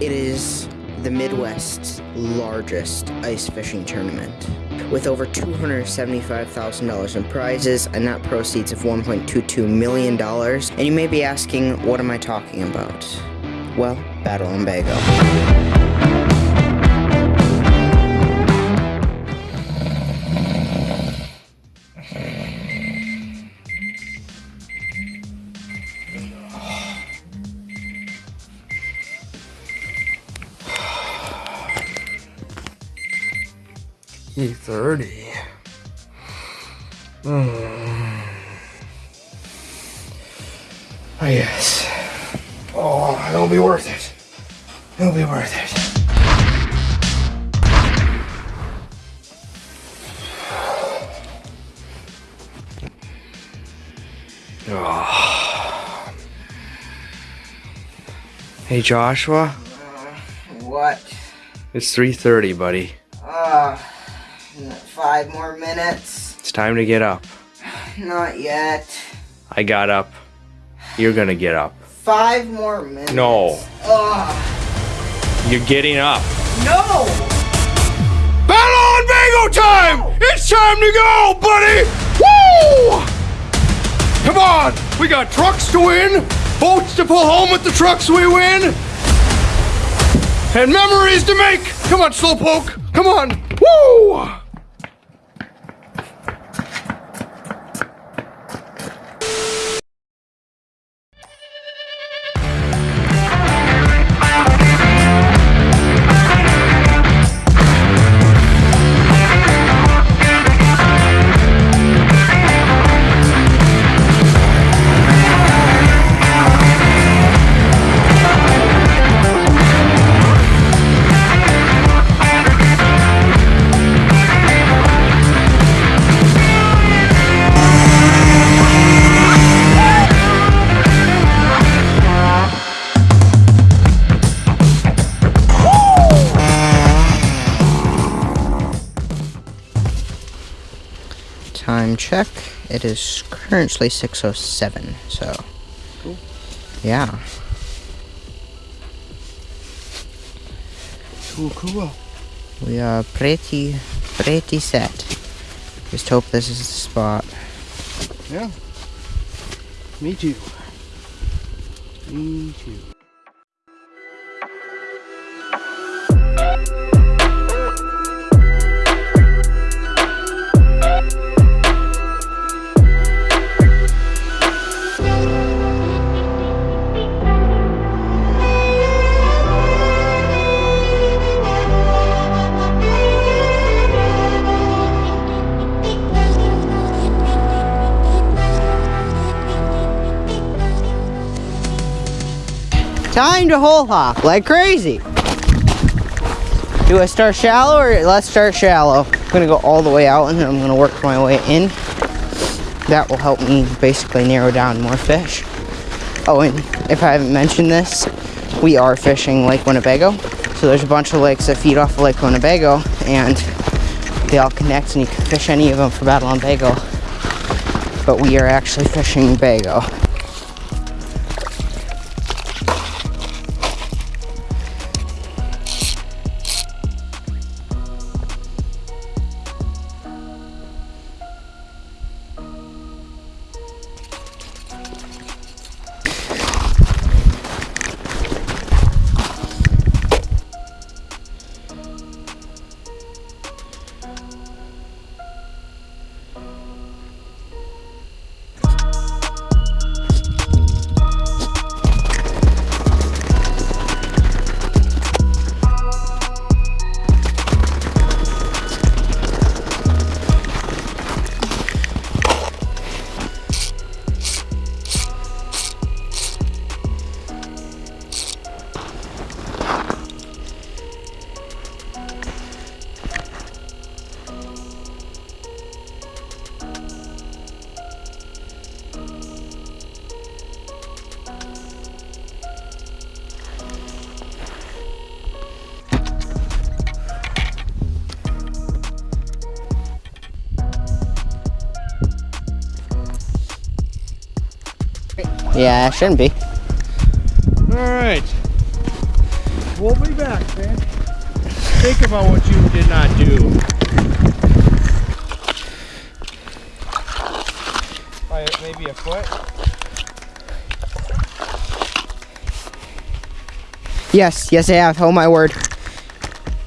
It is the Midwest's largest ice fishing tournament. With over $275,000 in prizes and net proceeds of $1.22 million, and you may be asking, what am I talking about? Well, Battle on Bago. 30. Mm. Oh, yes. Oh, it'll be worth it. It'll be worth it. Hey, Joshua. Uh, what? It's 3.30, buddy. Five more minutes? It's time to get up. Not yet. I got up. You're gonna get up. Five more minutes. No. Ugh. You're getting up. No! Battle on Bago time! It's time to go, buddy! Woo! Come on! We got trucks to win, boats to pull home with the trucks we win, and memories to make! Come on, Slowpoke! Come on! Woo! Time check. It is currently 6.07, so. Yeah. Cool, cool. We are pretty, pretty set. Just hope this is the spot. Yeah. Me too. Me too. Time to hole hop like crazy. Do I start shallow or let's start shallow? I'm gonna go all the way out and then I'm gonna work my way in. That will help me basically narrow down more fish. Oh, and if I haven't mentioned this, we are fishing Lake Winnebago. So there's a bunch of lakes that feed off of Lake Winnebago and they all connect and you can fish any of them for Battle on Bago. But we are actually fishing Bago. Yeah, it shouldn't be. All right. We'll be back, man. Think about what you did not do. By maybe a foot. Yes, yes I have. Oh my word.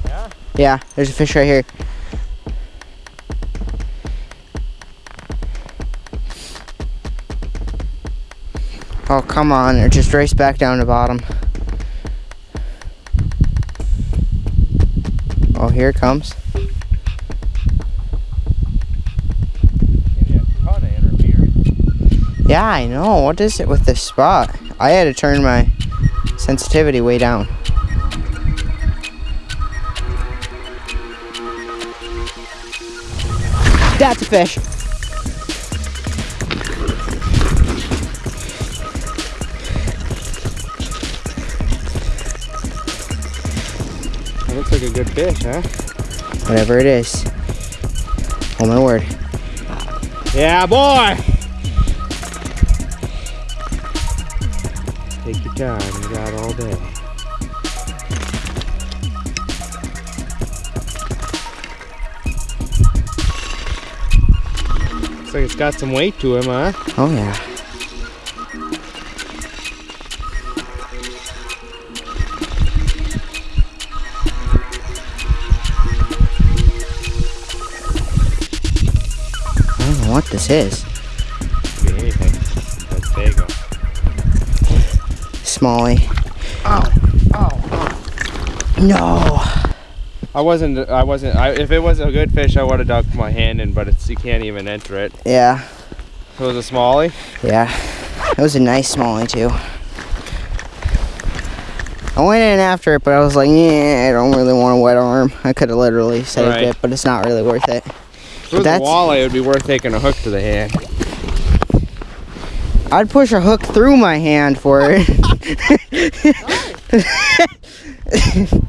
Yeah? Yeah, there's a fish right here. Oh, come on. It just raced back down to bottom. Oh, here it comes. Yeah, I know. What is it with this spot? I had to turn my sensitivity way down. That's a fish. Like a good fish, huh? Whatever it is. Oh my word. Yeah, boy! Take your time, you got all day. Looks like it's got some weight to him, huh? Oh yeah. This is. Could be anything. That's Fago. Smallie. Ow! Ow! No. I wasn't. I wasn't. I, if it was a good fish, I would have dunked my hand in, but it's you can't even enter it. Yeah. It was a smallie. Yeah. It was a nice smallie too. I went in after it, but I was like, yeah, I don't really want a wet arm. I could have literally saved Right. it, but it's not really worth it. If it was a That's- walleye, it would be worth taking a hook to the hand. I'd push a hook through my hand for it.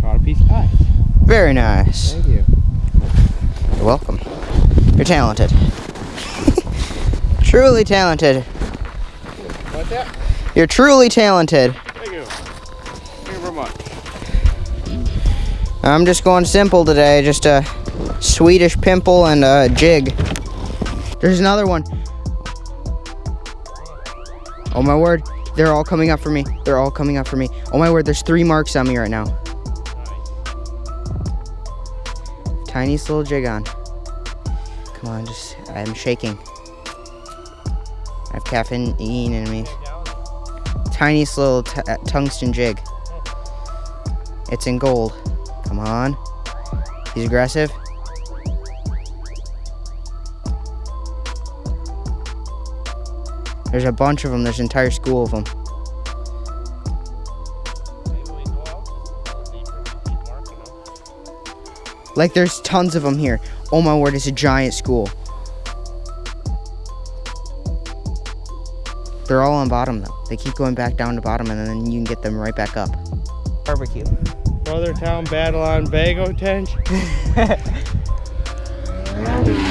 Caught a piece of ice. Very nice. Thank you. You're welcome. You're talented. truly talented. What's that? You're truly talented. I'm just going simple today. Just a Swedish pimple and a jig. There's another one. Oh my word. They're all coming up for me. They're all coming up for me. Oh my word, there's three marks on me right now. Tiniest little jig on. Come on, just, I'm shaking. I have caffeine in me. Tiniest little uh, tungsten jig. It's in gold. Come on. He's aggressive. There's a bunch of them. There's an entire school of them. Like there's tons of them here. Oh my word, it's a giant school. They're all on bottom though. They keep going back down to bottom and then you can get them right back up. Barbecue. Brother Town Battle on Bago Tench.